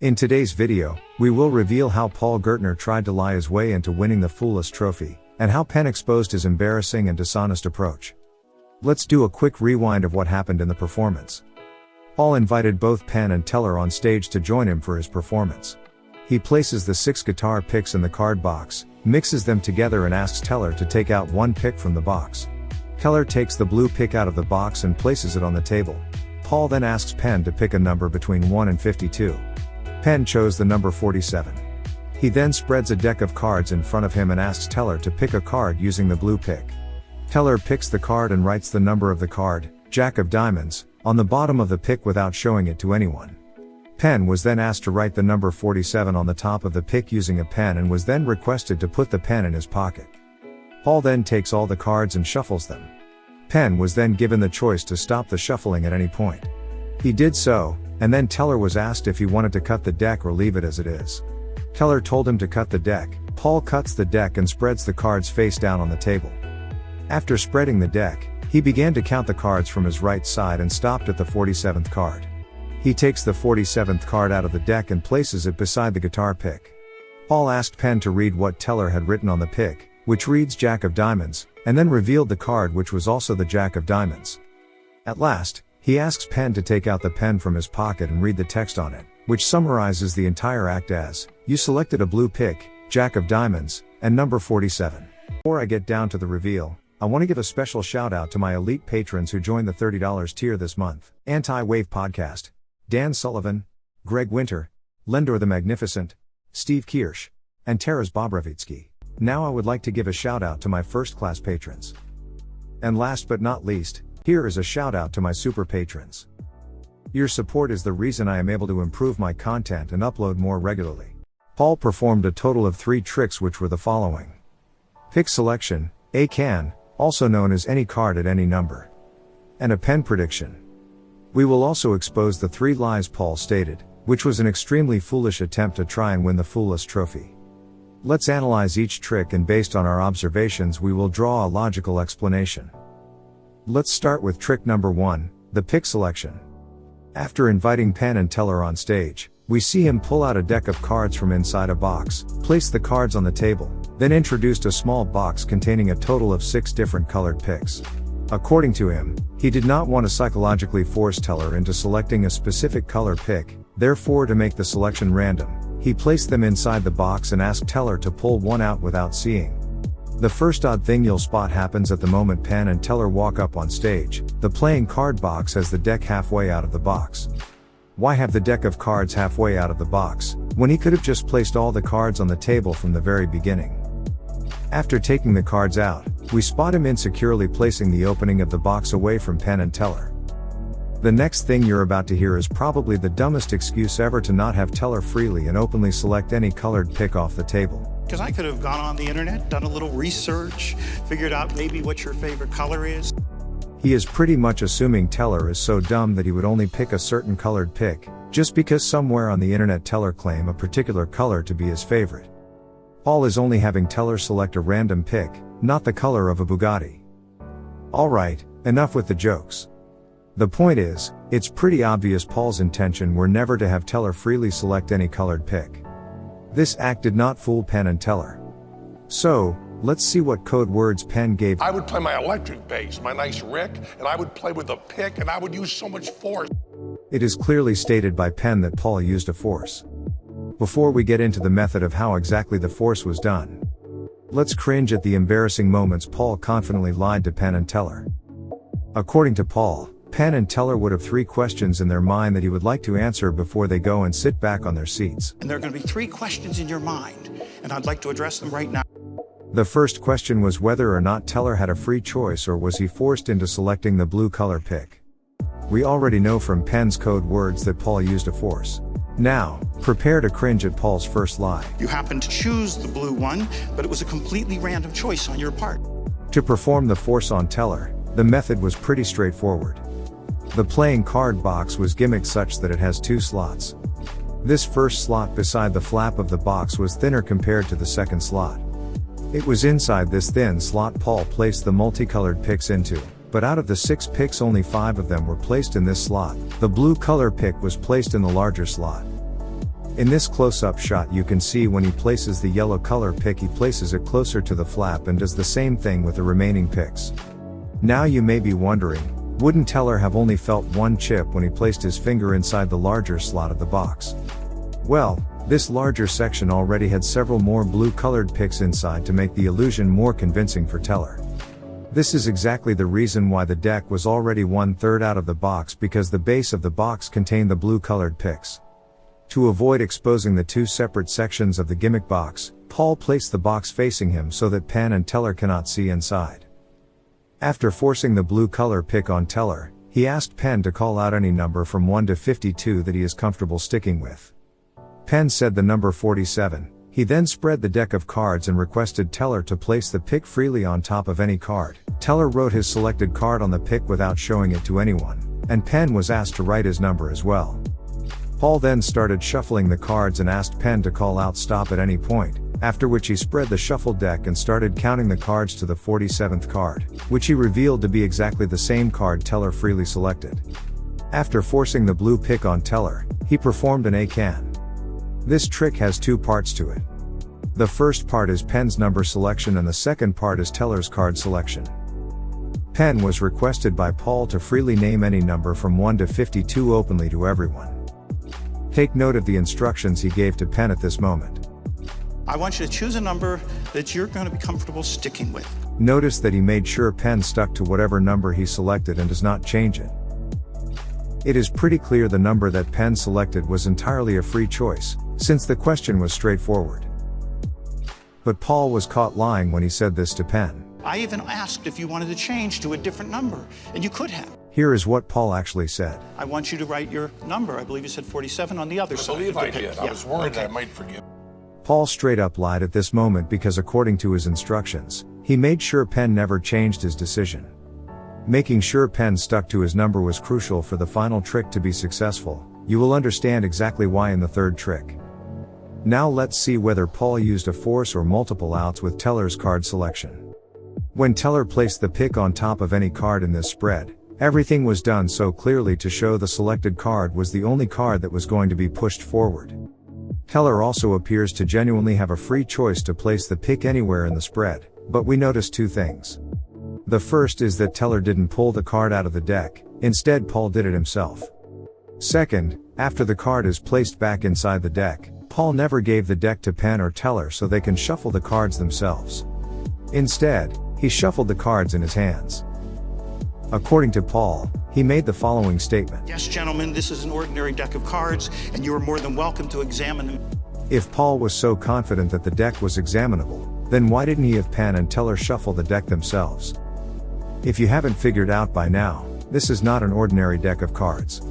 In today's video, we will reveal how Paul Gertner tried to lie his way into winning the Fool Us Trophy, and how Penn exposed his embarrassing and dishonest approach. Let's do a quick rewind of what happened in the performance. Paul invited both Penn and Teller on stage to join him for his performance. He places the six guitar picks in the card box, mixes them together and asks Teller to take out one pick from the box. Teller takes the blue pick out of the box and places it on the table. Paul then asks Penn to pick a number between 1 and 52. Penn chose the number 47. He then spreads a deck of cards in front of him and asks Teller to pick a card using the blue pick. Teller picks the card and writes the number of the card, Jack of Diamonds, on the bottom of the pick without showing it to anyone. Penn was then asked to write the number 47 on the top of the pick using a pen and was then requested to put the pen in his pocket. Paul then takes all the cards and shuffles them. Penn was then given the choice to stop the shuffling at any point. He did so, and then Teller was asked if he wanted to cut the deck or leave it as it is. Teller told him to cut the deck, Paul cuts the deck and spreads the cards face down on the table. After spreading the deck, he began to count the cards from his right side and stopped at the 47th card. He takes the 47th card out of the deck and places it beside the guitar pick. Paul asked Penn to read what Teller had written on the pick, which reads Jack of Diamonds, and then revealed the card which was also the Jack of Diamonds. At last, he asks Penn to take out the pen from his pocket and read the text on it, which summarizes the entire act as, You selected a blue pick, Jack of Diamonds, and number 47. Before I get down to the reveal, I want to give a special shout out to my elite patrons who joined the $30 tier this month. Anti-Wave Podcast, Dan Sullivan, Greg Winter, Lendor the Magnificent, Steve Kirsch, and Taras Bobrovitsky. Now I would like to give a shout out to my first class patrons. And last but not least, here is a shout out to my super patrons. Your support is the reason I am able to improve my content and upload more regularly. Paul performed a total of three tricks which were the following. Pick selection, ACAAN, also known as any card at any number. And a pen prediction. We will also expose the three lies Paul stated, which was an extremely foolish attempt to try and win the Fool Us Trophy. Let's analyze each trick and based on our observations we will draw a logical explanation. Let's start with trick number 1, the pick selection. After inviting Penn and Teller on stage, we see him pull out a deck of cards from inside a box, place the cards on the table, then introduced a small box containing a total of six different colored picks. According to him, he did not want to psychologically force Teller into selecting a specific color pick, therefore to make the selection random, he placed them inside the box and asked Teller to pull one out without seeing. The first odd thing you'll spot happens at the moment Penn and Teller walk up on stage, the playing card box has the deck halfway out of the box. Why have the deck of cards halfway out of the box, when he could have just placed all the cards on the table from the very beginning? After taking the cards out, we spot him insecurely placing the opening of the box away from Penn and Teller. The next thing you're about to hear is probably the dumbest excuse ever to not have Teller freely and openly select any colored pick off the table. Because I could have gone on the internet, done a little research, figured out maybe what your favorite color is. He is pretty much assuming Teller is so dumb that he would only pick a certain colored pick, just because somewhere on the internet Teller claim a particular color to be his favorite. Paul is only having Teller select a random pick, not the color of a Bugatti. Alright, enough with the jokes. The point is, it's pretty obvious Paul's intention were never to have Teller freely select any colored pick. This act did not fool Penn and Teller. So, let's see what code words Penn gave. I would play my electric bass, my nice Rick, and I would play with a pick and I would use so much force. It is clearly stated by Penn that Paul used a force. Before we get into the method of how exactly the force was done, let's cringe at the embarrassing moments Paul confidently lied to Penn and Teller. According to Paul, Penn and Teller would have three questions in their mind that he would like to answer before they go and sit back on their seats. And there are going to be three questions in your mind, and I'd like to address them right now. The first question was whether or not Teller had a free choice or was he forced into selecting the blue color pick. We already know from Penn's code words that Paul used a force. Now, prepare to cringe at Paul's first lie. You happened to choose the blue one, but it was a completely random choice on your part. To perform the force on Teller, the method was pretty straightforward. The playing card box was gimmicked such that it has two slots. This first slot beside the flap of the box was thinner compared to the second slot. It was inside this thin slot Paul placed the multicolored picks into but out of the six picks only five of them were placed in this slot. The blue color pick was placed in the larger slot. In this close-up shot you can see when he places the yellow color pick he places it closer to the flap and does the same thing with the remaining picks. Now you may be wondering, wouldn't Teller have only felt one chip when he placed his finger inside the larger slot of the box? Well, this larger section already had several more blue colored picks inside to make the illusion more convincing for Teller. This is exactly the reason why the deck was already one third out of the box because the base of the box contained the blue colored picks. To avoid exposing the two separate sections of the gimmick box, Paul placed the box facing him so that Penn and Teller cannot see inside. After forcing the blue color pick on Teller, he asked Penn to call out any number from 1 to 52 that he is comfortable sticking with. Penn said the number 47. He then spread the deck of cards and requested Teller to place the pick freely on top of any card. Teller wrote his selected card on the pick without showing it to anyone, and Penn was asked to write his number as well. Paul then started shuffling the cards and asked Penn to call out stop at any point, after which he spread the shuffled deck and started counting the cards to the 47th card, which he revealed to be exactly the same card Teller freely selected. After forcing the blue pick on Teller, he performed an ACAAN. This trick has two parts to it. The first part is Penn's number selection and the second part is Teller's card selection. Penn was requested by Paul to freely name any number from 1 to 52 openly to everyone. Take note of the instructions he gave to Penn at this moment. I want you to choose a number that you're going to be comfortable sticking with. Notice that he made sure Penn stuck to whatever number he selected and does not change it. It is pretty clear the number that Penn selected was entirely a free choice, since the question was straightforward. But Paul was caught lying when he said this to Penn. I even asked if you wanted to change to a different number, and you could have. Here is what Paul actually said. I want you to write your number. I believe you said 47 on the other I side. believe I pick. did. I Yeah, was worried okay. I might forget. Paul straight up lied at this moment because according to his instructions, he made sure Penn never changed his decision. Making sure Penn stuck to his number was crucial for the final trick to be successful. You will understand exactly why in the third trick. Now let's see whether Paul used a force or multiple outs with Teller's card selection. When Teller placed the pick on top of any card in this spread, everything was done so clearly to show the selected card was the only card that was going to be pushed forward. Teller also appears to genuinely have a free choice to place the pick anywhere in the spread, but we notice two things. The first is that Teller didn't pull the card out of the deck, instead Paul did it himself. Second, after the card is placed back inside the deck, Paul never gave the deck to Penn or Teller so they can shuffle the cards themselves. Instead, he shuffled the cards in his hands. According to Paul, he made the following statement. Yes, gentlemen, this is an ordinary deck of cards, and you are more than welcome to examine them. If Paul was so confident that the deck was examinable, then why didn't he have Penn and Teller shuffle the deck themselves? If you haven't figured out by now, this is not an ordinary deck of cards.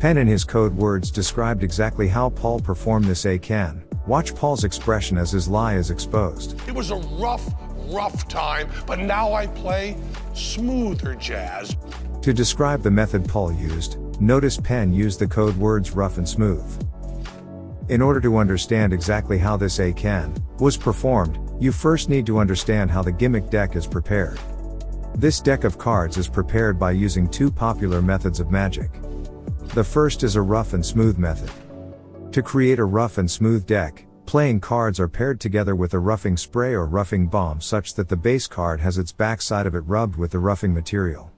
Penn in his code words described exactly how Paul performed this ACAAN. Watch Paul's expression as his lie is exposed. It was a rough, rough time, but now I play smoother jazz. To describe the method Paul used, notice Penn used the code words rough and smooth. In order to understand exactly how this ACAAN was performed, you first need to understand how the gimmick deck is prepared. This deck of cards is prepared by using two popular methods of magic. The first is a rough and smooth method. To create a rough and smooth deck, playing cards are paired together with a roughing spray or roughing bomb such that the base card has its backside of it rubbed with the roughing material.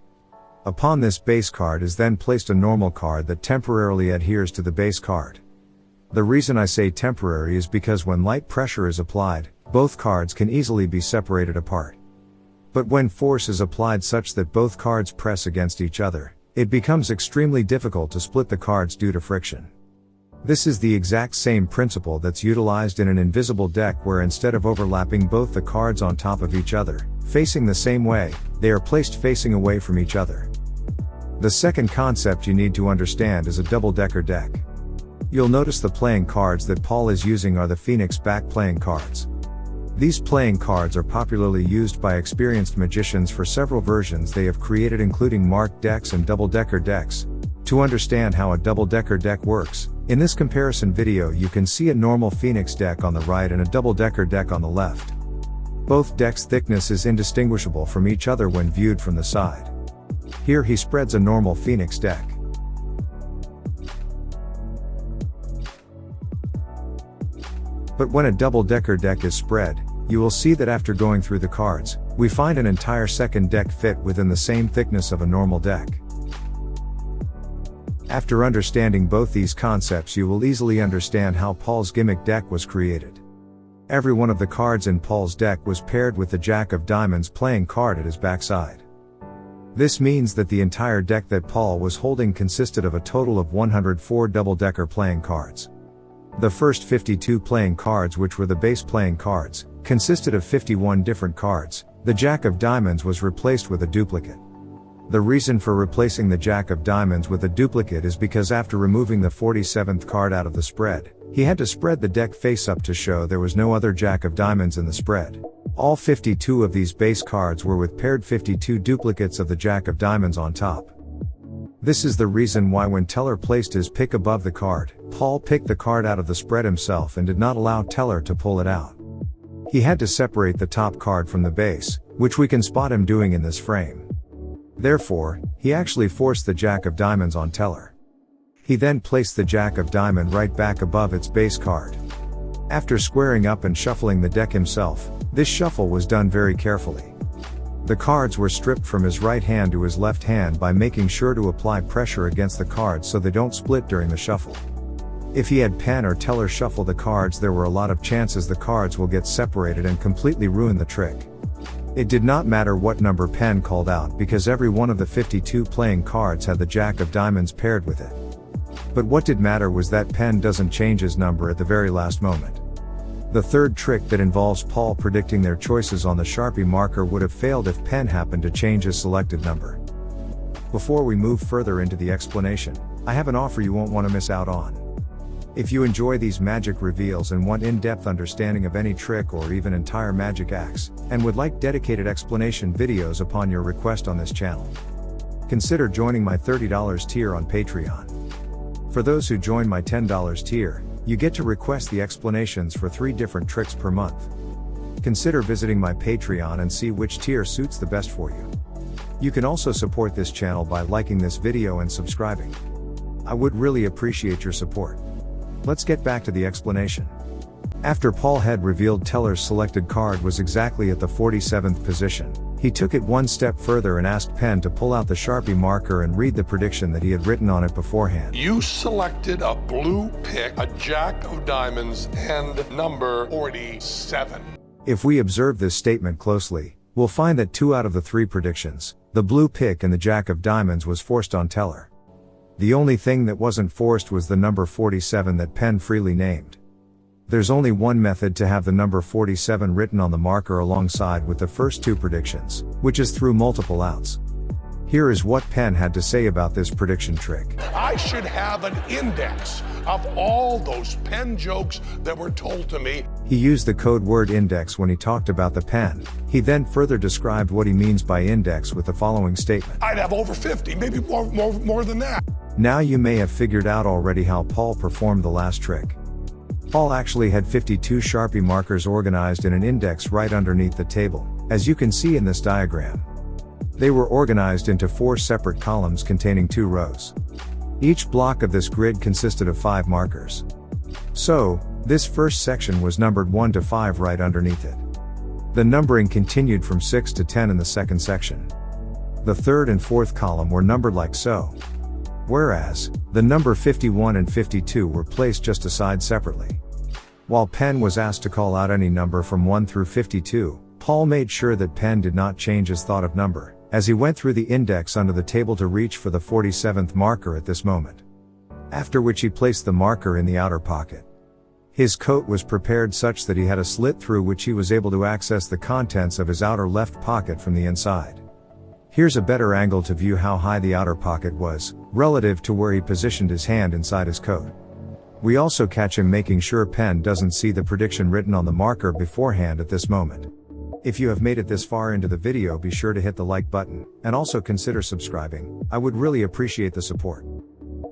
Upon this base card is then placed a normal card that temporarily adheres to the base card. The reason I say temporary is because when light pressure is applied, both cards can easily be separated apart. But when force is applied such that both cards press against each other, it becomes extremely difficult to split the cards due to friction. This is the exact same principle that's utilized in an invisible deck where instead of overlapping both the cards on top of each other, facing the same way, they are placed facing away from each other. The second concept you need to understand is a double-decker deck. You'll notice the playing cards that Paul is using are the Phoenix back playing cards. These playing cards are popularly used by experienced magicians for several versions they have created including marked decks and double-decker decks. To understand how a double-decker deck works, in this comparison video you can see a normal Phoenix deck on the right and a double-decker deck on the left. Both decks' thickness is indistinguishable from each other when viewed from the side. Here he spreads a normal Phoenix deck. But when a double-decker deck is spread, you will see that after going through the cards, we find an entire second deck fit within the same thickness of a normal deck. After understanding both these concepts you will easily understand how Paul's gimmick deck was created. Every one of the cards in Paul's deck was paired with the Jack of Diamonds playing card at his backside. This means that the entire deck that Paul was holding consisted of a total of 104 double-decker playing cards. The first 52 playing cards which were the base playing cards, consisted of 51 different cards, the Jack of Diamonds was replaced with a duplicate. The reason for replacing the Jack of Diamonds with a duplicate is because after removing the 47th card out of the spread, he had to spread the deck face up to show there was no other Jack of Diamonds in the spread. All 52 of these base cards were with paired 52 duplicates of the Jack of Diamonds on top. This is the reason why when Teller placed his pick above the card, Paul picked the card out of the spread himself and did not allow Teller to pull it out. He had to separate the top card from the base, which we can spot him doing in this frame. Therefore, he actually forced the Jack of Diamonds on Teller. He then placed the Jack of Diamond right back above its base card. After squaring up and shuffling the deck himself, this shuffle was done very carefully. The cards were stripped from his right hand to his left hand by making sure to apply pressure against the cards so they don't split during the shuffle. If he had Penn or Teller shuffle the cards there were a lot of chances the cards will get separated and completely ruin the trick. It did not matter what number Penn called out because every one of the 52 playing cards had the Jack of Diamonds paired with it. But what did matter was that Penn doesn't change his number at the very last moment. The third trick that involves Paul predicting their choices on the Sharpie marker would have failed if Penn happened to change his selected number. Before we move further into the explanation, I have an offer you won't want to miss out on. If you enjoy these magic reveals and want in-depth understanding of any trick or even entire magic acts, and would like dedicated explanation videos upon your request on this channel, consider joining my $30 tier on Patreon. For those who join my $10 tier, you get to request the explanations for three different tricks per month. Consider visiting my Patreon and see which tier suits the best for you. You can also support this channel by liking this video and subscribing. I would really appreciate your support. Let's get back to the explanation. After Paul had revealed Teller's selected card was exactly at the 47th position, he took it one step further and asked Penn to pull out the Sharpie marker and read the prediction that he had written on it beforehand. You selected a blue pick, a jack of diamonds, and number 47. If we observe this statement closely, we'll find that two out of the three predictions, the blue pick and the jack of diamonds was forced on Teller. The only thing that wasn't forced was the number 47 that Penn freely named. There's only one method to have the number 47 written on the marker alongside with the first two predictions, which is through multiple outs. Here is what Penn had to say about this prediction trick. I should have an index of all those Penn jokes that were told to me. He used the code word index when he talked about the pen. He then further described what he means by index with the following statement. I'd have over 50, maybe more, more, more than that. Now you may have figured out already how Paul performed the last trick. Paul actually had 52 Sharpie markers organized in an index right underneath the table, as you can see in this diagram. They were organized into four separate columns containing two rows. Each block of this grid consisted of five markers. So, this first section was numbered 1 to 5 right underneath it. The numbering continued from 6 to 10 in the second section. The third and fourth column were numbered like so. Whereas, the number 51 and 52 were placed just aside separately. While Penn was asked to call out any number from 1 through 52, Paul made sure that Penn did not change his thought of number, as he went through the index under the table to reach for the 47th marker at this moment. After which he placed the marker in the outer pocket. His coat was prepared such that he had a slit through which he was able to access the contents of his outer left pocket from the inside. Here's a better angle to view how high the outer pocket was, relative to where he positioned his hand inside his coat. We also catch him making sure Penn doesn't see the prediction written on the marker beforehand at this moment. If you have made it this far into the video be sure to hit the like button, and also consider subscribing, I would really appreciate the support.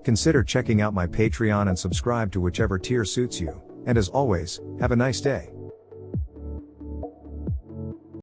Consider checking out my Patreon and subscribe to whichever tier suits you, and as always, have a nice day.